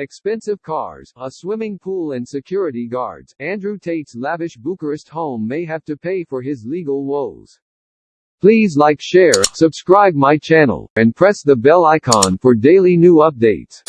expensive cars, a swimming pool and security guards, Andrew Tate's lavish Bucharest home may have to pay for his legal woes. Please like share, subscribe my channel, and press the bell icon for daily new updates.